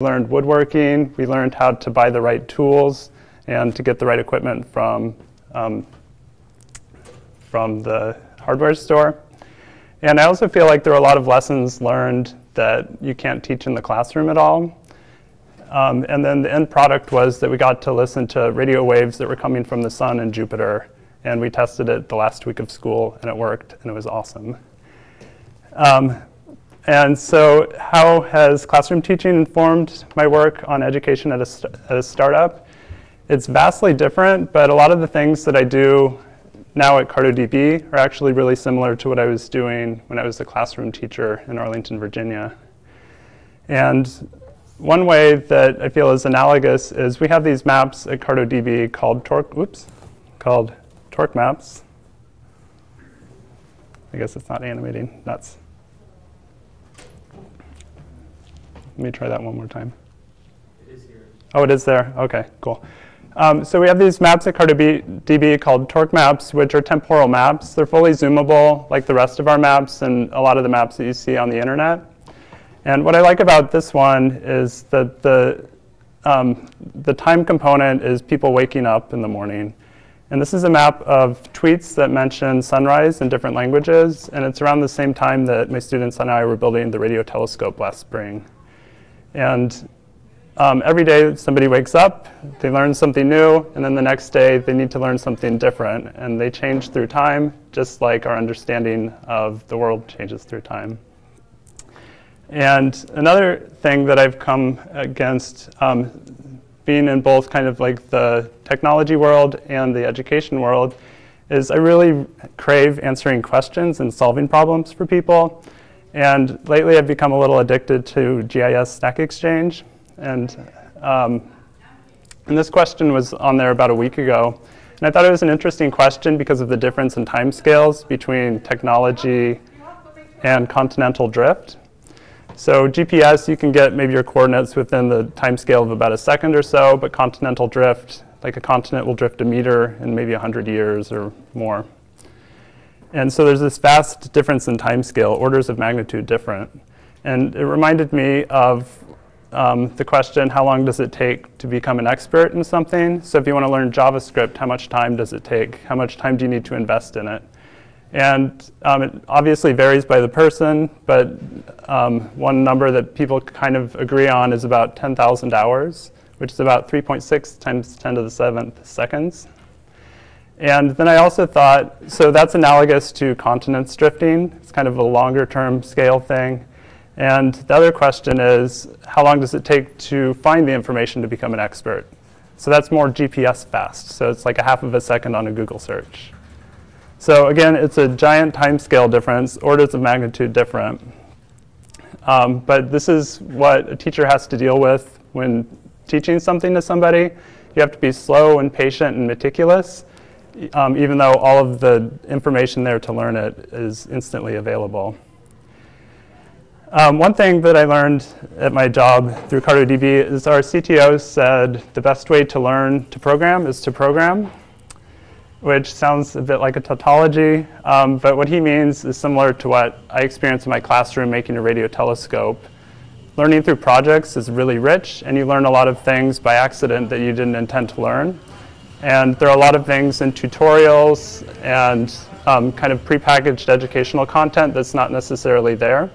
We learned woodworking, we learned how to buy the right tools and to get the right equipment from, um, from the hardware store. And I also feel like there are a lot of lessons learned that you can't teach in the classroom at all. Um, and then the end product was that we got to listen to radio waves that were coming from the sun and Jupiter. And we tested it the last week of school, and it worked, and it was awesome. Um, and so how has classroom teaching informed my work on education at a, at a startup? It's vastly different, but a lot of the things that I do now at CartoDB are actually really similar to what I was doing when I was a classroom teacher in Arlington, Virginia. And one way that I feel is analogous is we have these maps at CartoDB called torque, oops, called torque maps. I guess it's not animating, nuts. Let me try that one more time. It is here. Oh, it is there, okay, cool. Um, so we have these maps at CartoDB called torque maps, which are temporal maps. They're fully zoomable, like the rest of our maps and a lot of the maps that you see on the internet. And what I like about this one is that the, um, the time component is people waking up in the morning. And this is a map of tweets that mention sunrise in different languages, and it's around the same time that my students and I were building the radio telescope last spring. And um, every day somebody wakes up, they learn something new, and then the next day they need to learn something different. And they change through time, just like our understanding of the world changes through time. And another thing that I've come against um, being in both kind of like the technology world and the education world is I really crave answering questions and solving problems for people. And lately I've become a little addicted to GIS Stack Exchange. And, um, and this question was on there about a week ago. And I thought it was an interesting question because of the difference in timescales between technology and continental drift. So GPS, you can get maybe your coordinates within the timescale of about a second or so, but continental drift, like a continent will drift a meter in maybe 100 years or more. And so there's this vast difference in timescale, orders of magnitude different. And it reminded me of um, the question, how long does it take to become an expert in something? So if you want to learn JavaScript, how much time does it take? How much time do you need to invest in it? And um, it obviously varies by the person, but um, one number that people kind of agree on is about 10,000 hours, which is about 3.6 times 10 to the 7th seconds. And then I also thought, so that's analogous to continents drifting. It's kind of a longer term scale thing. And the other question is, how long does it take to find the information to become an expert? So that's more GPS fast. So it's like a half of a second on a Google search. So again, it's a giant time scale difference, orders of magnitude different. Um, but this is what a teacher has to deal with when teaching something to somebody. You have to be slow and patient and meticulous, um, even though all of the information there to learn it is instantly available. Um, one thing that I learned at my job through CartoDB is our CTO said the best way to learn to program is to program, which sounds a bit like a tautology, um, but what he means is similar to what I experienced in my classroom making a radio telescope. Learning through projects is really rich, and you learn a lot of things by accident that you didn't intend to learn. And there are a lot of things in tutorials and um, kind of prepackaged educational content that's not necessarily there.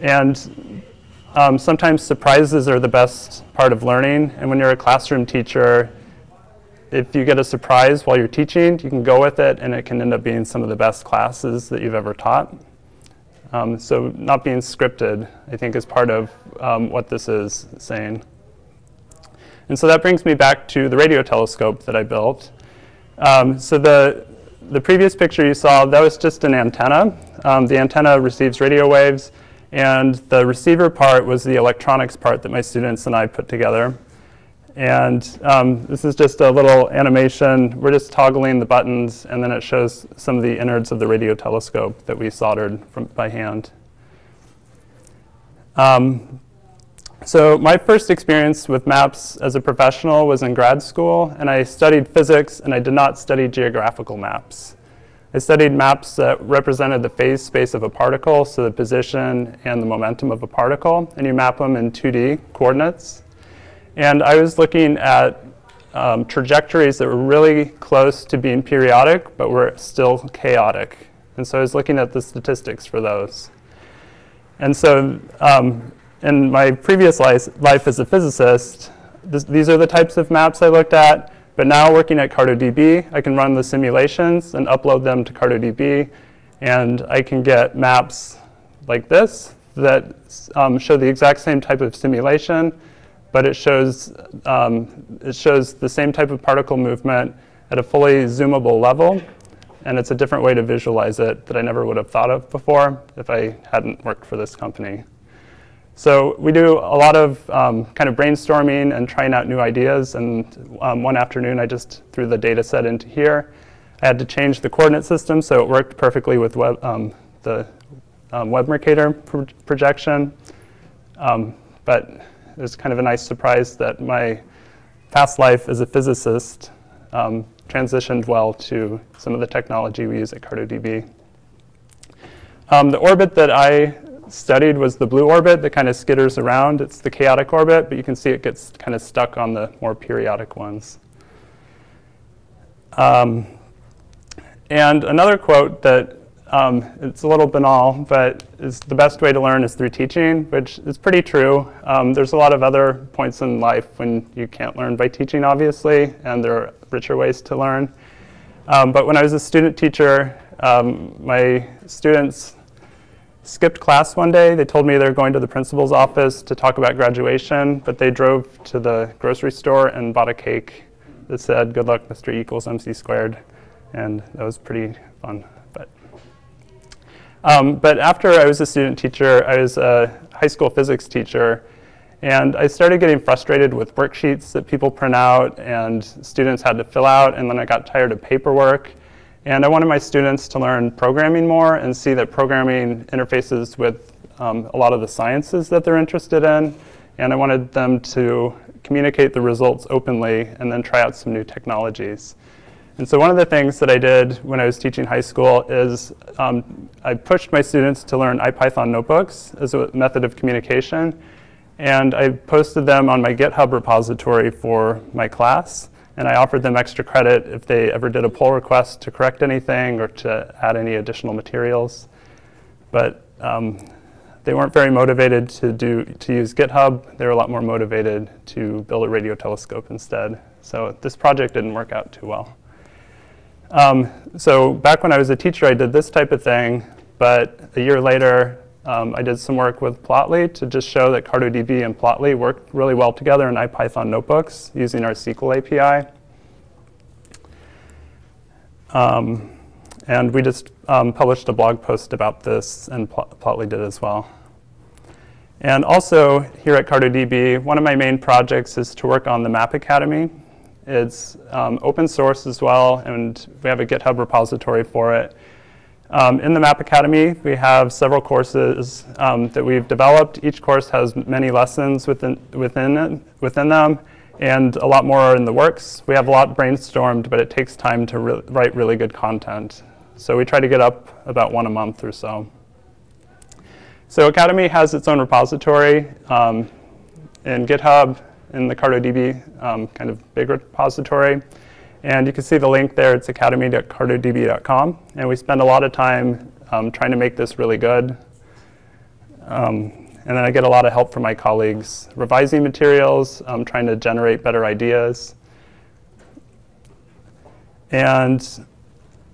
And um, sometimes surprises are the best part of learning. And when you're a classroom teacher, if you get a surprise while you're teaching, you can go with it, and it can end up being some of the best classes that you've ever taught. Um, so not being scripted, I think, is part of um, what this is saying. And so that brings me back to the radio telescope that I built. Um, so the, the previous picture you saw, that was just an antenna. Um, the antenna receives radio waves. And the receiver part was the electronics part that my students and I put together. And um, this is just a little animation. We're just toggling the buttons, and then it shows some of the innards of the radio telescope that we soldered from, by hand. Um, so my first experience with maps as a professional was in grad school, and I studied physics, and I did not study geographical maps. I studied maps that represented the phase space of a particle, so the position and the momentum of a particle, and you map them in 2D coordinates. And I was looking at um, trajectories that were really close to being periodic, but were still chaotic. And so I was looking at the statistics for those. And so um, in my previous life, as a physicist, this, these are the types of maps I looked at. But now working at CartoDB, I can run the simulations and upload them to CartoDB. And I can get maps like this that um, show the exact same type of simulation, but it shows, um, it shows the same type of particle movement at a fully zoomable level. And it's a different way to visualize it that I never would have thought of before if I hadn't worked for this company. So we do a lot of um, kind of brainstorming and trying out new ideas. And um, one afternoon, I just threw the data set into here. I had to change the coordinate system so it worked perfectly with web, um, the um, web Mercator pro projection. Um, but it was kind of a nice surprise that my past life as a physicist um, transitioned well to some of the technology we use at CartoDB. the orbit that I studied was the blue orbit that kind of skitters around. It's the chaotic orbit, but you can see it gets kind of stuck on the more periodic ones. Um, and another quote that um, it's a little banal, but is the best way to learn is through teaching, which is pretty true. Um, there's a lot of other points in life when you can't learn by teaching, obviously, and there are richer ways to learn. Um, but when I was a student teacher, um, my students skipped class one day. They told me they were going to the principal's office to talk about graduation, but they drove to the grocery store and bought a cake that said, good luck, Mr. equals MC squared. And that was pretty fun. But, um, but after I was a student teacher, I was a high school physics teacher. And I started getting frustrated with worksheets that people print out and students had to fill out. And then I got tired of paperwork. And I wanted my students to learn programming more and see that programming interfaces with um, a lot of the sciences that they're interested in. And I wanted them to communicate the results openly and then try out some new technologies. And so one of the things that I did when I was teaching high school is um, I pushed my students to learn IPython notebooks as a method of communication. And I posted them on my GitHub repository for my class. And I offered them extra credit if they ever did a pull request to correct anything or to add any additional materials. But um, they weren't very motivated to, do, to use GitHub. They were a lot more motivated to build a radio telescope instead. So this project didn't work out too well. Um, so back when I was a teacher, I did this type of thing. But a year later, um, I did some work with Plotly to just show that CartoDB and Plotly work really well together in IPython notebooks using our SQL API. Um, and we just um, published a blog post about this, and Plotly did as well. And also, here at CartoDB, one of my main projects is to work on the Map Academy. It's um, open source as well, and we have a GitHub repository for it. Um, in the Map Academy, we have several courses um, that we've developed. Each course has many lessons within, within, it, within them, and a lot more are in the works. We have a lot brainstormed, but it takes time to re write really good content. So we try to get up about one a month or so. So Academy has its own repository um, in GitHub, in the CartoDB um, kind of big repository. And you can see the link there. It's academy.cartodb.com. And we spend a lot of time um, trying to make this really good. Um, and then I get a lot of help from my colleagues revising materials, um, trying to generate better ideas. And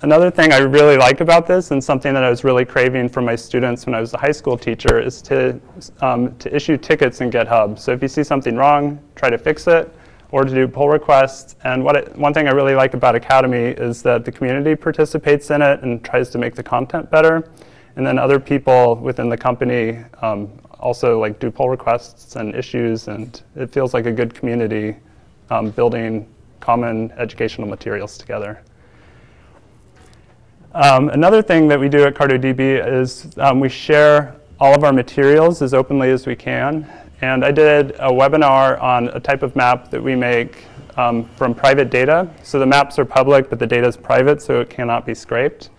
another thing I really like about this, and something that I was really craving from my students when I was a high school teacher, is to, um, to issue tickets in GitHub. So if you see something wrong, try to fix it or to do pull requests. And what it, one thing I really like about Academy is that the community participates in it and tries to make the content better. And then other people within the company um, also like do pull requests and issues, and it feels like a good community um, building common educational materials together. Um, another thing that we do at CartoDB is um, we share all of our materials as openly as we can. And I did a webinar on a type of map that we make um, from private data. So the maps are public, but the data is private, so it cannot be scraped.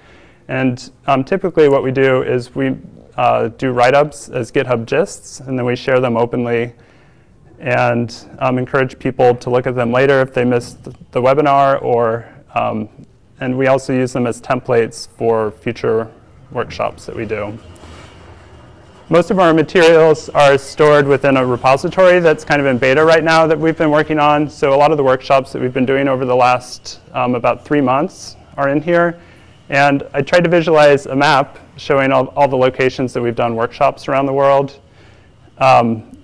And um, typically what we do is we uh, do write-ups as GitHub gists, and then we share them openly and um, encourage people to look at them later if they missed the webinar, or, um, and we also use them as templates for future workshops that we do. Most of our materials are stored within a repository that's kind of in beta right now that we've been working on. So a lot of the workshops that we've been doing over the last um, about three months are in here. And I tried to visualize a map showing all, all the locations that we've done workshops around the world. Um,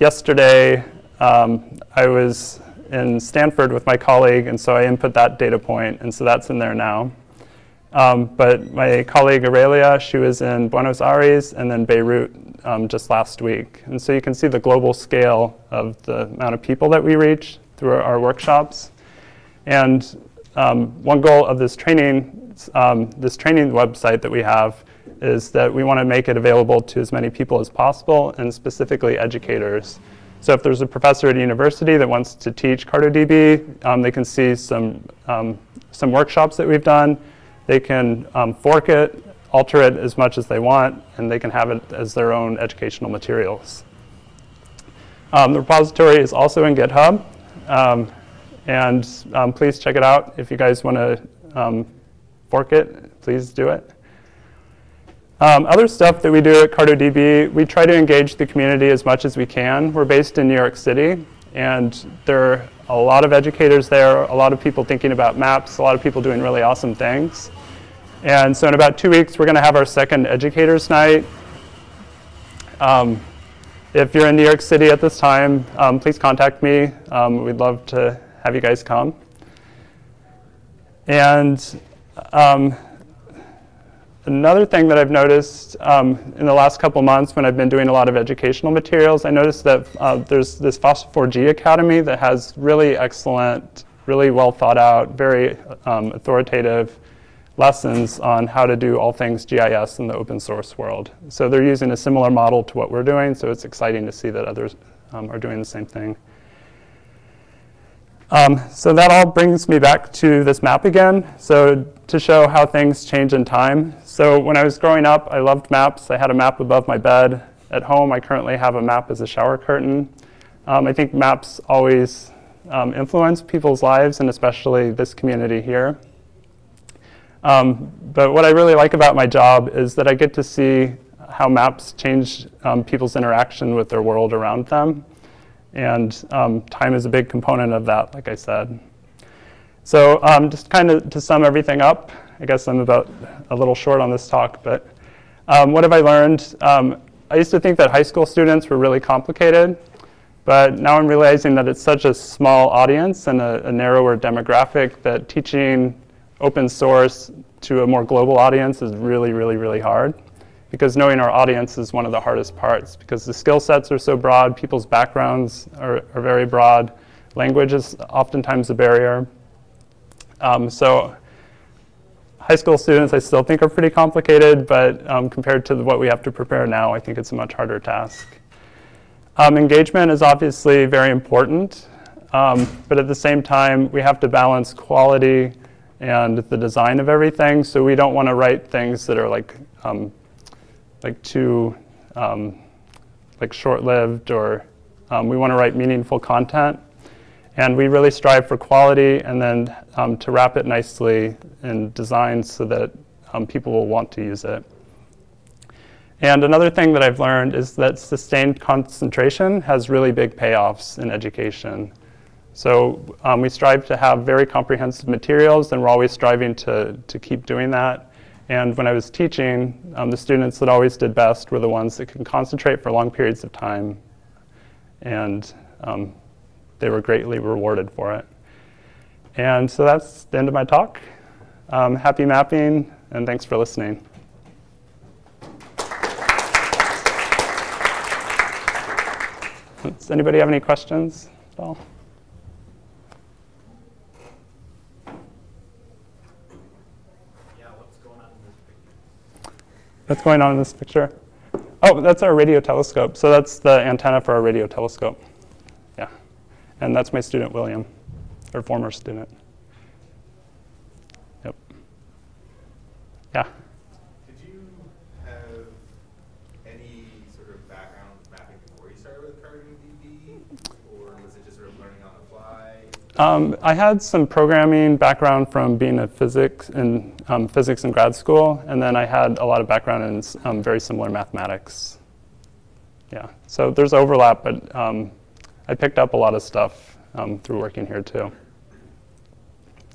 yesterday, um, I was in Stanford with my colleague, and so I input that data point, and so that's in there now. Um, but my colleague Aurelia, she was in Buenos Aires and then Beirut um, just last week. And so you can see the global scale of the amount of people that we reach through our, workshops. And um, one goal of this training, um, this training website that we have is that we want to make it available to as many people as possible, and specifically educators. So if there's a professor at a university that wants to teach CartoDB, um, they can see some, um, some workshops that we've done. They can um, fork it, alter it as much as they want, and they can have it as their own educational materials. Um, the repository is also in GitHub, um, and um, please check it out. If you guys want to fork it, please do it. Um, other stuff that we do at CartoDB, we try to engage the community as much as we can. We're based in New York City, and there a lot of educators there, a lot of people thinking about maps, a lot of people doing really awesome things. And so in about two weeks, we're going to have our second Educators Night. Um, if you're in New York City at this time, um, please contact me. Um, we'd love to have you guys come. And um, Another thing that I've noticed um, in the last couple months when I've been doing a lot of educational materials, I noticed that uh, there's this FOSS4G Academy that has really excellent, really well thought out, very um, authoritative lessons on how to do all things GIS in the open source world. So they're using a similar model to what we're doing, so it's exciting to see that others um, are doing the same thing. Um, so that all brings me back to this map again. So to show how things change in time. So when I was growing up, I loved maps. I had a map above my bed. At home, I currently have a map as a shower curtain. Um, I think maps always um, influence people's lives, and especially this community here. Um, but what I really like about my job is that I get to see how maps change um, people's interaction with their world around them. And um, time is a big component of that, like I said. So um, just kind of to sum everything up, I guess I'm about a little short on this talk, but um, what have I learned? Um, I used to think that high school students were really complicated, but now I'm realizing that it's such a small audience and a, a narrower demographic that teaching open source to a more global audience is really, really, really hard because knowing our audience is one of the hardest parts because the skill sets are so broad, people's backgrounds are, are very broad, language is oftentimes a barrier. Um, so high school students I still think are pretty complicated, but um, compared to what we have to prepare now, I think it's a much harder task. Um, engagement is obviously very important, um, but at the same time, we have to balance quality and the design of everything, so we don't want to write things that are like um, like too um, like short-lived or um, we want to write meaningful content. And we really strive for quality and then um, to wrap it nicely in design so that um, people will want to use it. And another thing that I've learned is that sustained concentration has really big payoffs in education. So um, we strive to have very comprehensive materials and we're always striving to, to keep doing that. And when I was teaching, um, the students that always did best were the ones that could concentrate for long periods of time. And um, they were greatly rewarded for it. And so that's the end of my talk. Um, happy mapping, and thanks for listening. Does anybody have any questions at all? Yeah, what's, going on in this picture? what's going on in this picture? Oh, that's our radio telescope. So that's the antenna for our radio telescope. And that's my student, William, or former student. Yep. Yeah. Did you have any sort of background mapping before you started with CartoDB, or was it just sort of learning on the fly? Um, I had some programming background from being a physics in um, physics in grad school, and then I had a lot of background in um, very similar mathematics. Yeah, so there's overlap, but um, I picked up a lot of stuff um, through working here too.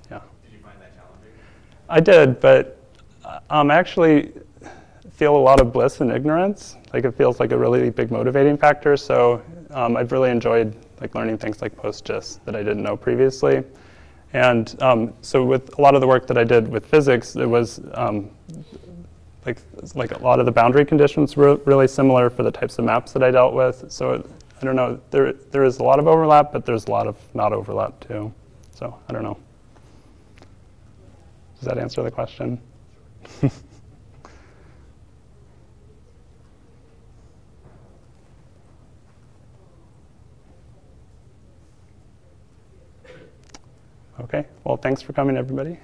Yeah, Did you find that challenging? I did, but uh, um, I actually feel a lot of bliss in ignorance. Like it feels like a really big motivating factor. So um, I've really enjoyed like learning things like PostGIS that I didn't know previously. And um, so with a lot of the work that I did with physics, it was um, like like a lot of the boundary conditions were really similar for the types of maps that I dealt with. So it, I don't know. There there is a lot of overlap, but there's a lot of not overlap too. So I don't know. Does that answer the question? Okay, well, thanks for coming, everybody.